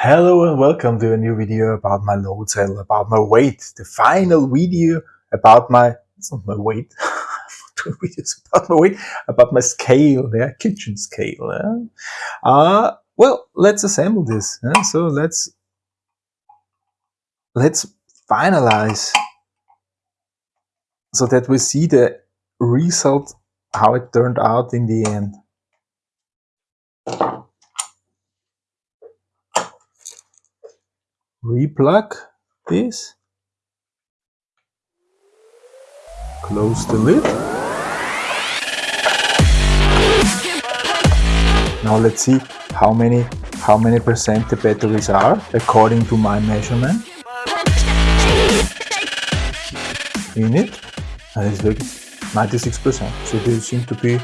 Hello and welcome to a new video about my load cell, about my weight, the final video about my, it's not my weight, doing videos about my weight, about my scale, yeah, kitchen scale. Yeah. Uh, well, let's assemble this. Yeah? So let's, let's finalize so that we see the result, how it turned out in the end. Replug this, close the lid. Now let's see how many how many percent the batteries are according to my measurement. In it, and it's like 96%, so they seem to be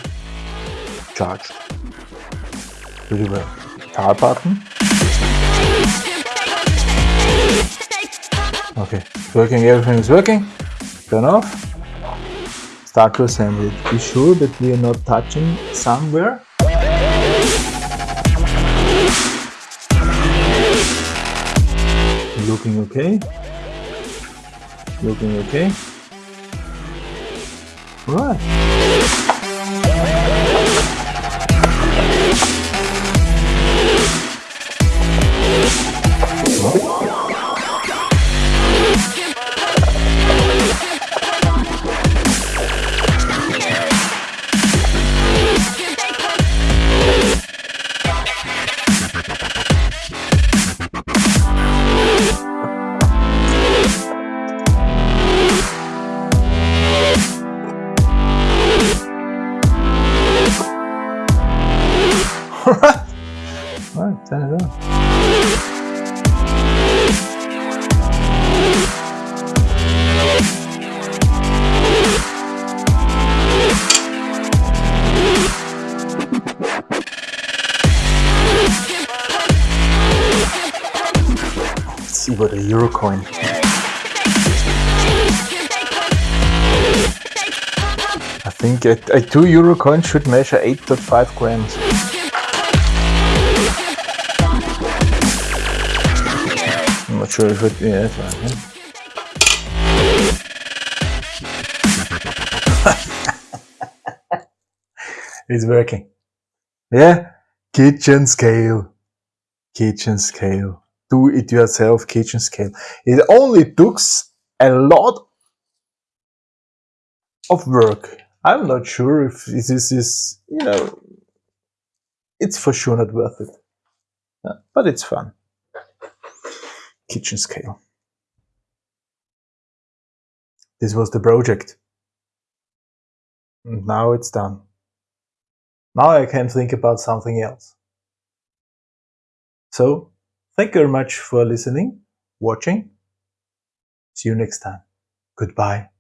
charged pretty well. Power button. Okay, it's working, everything is working. Turn off. Start to assemble it. Be sure that we are not touching somewhere. Looking okay. Looking okay. Right. Alright. Alright, turn it on. See what a euro coin. I think a, a 2 euro coin should measure 8.5 grams. Not sure if it, yeah, that's right. it's working. Yeah, kitchen scale. Kitchen scale. Do it yourself kitchen scale. It only took a lot of work. I'm not sure if this is, you know, it's for sure not worth it. Yeah, but it's fun kitchen scale. This was the project. And now it's done. Now I can think about something else. So, thank you very much for listening, watching. See you next time. Goodbye.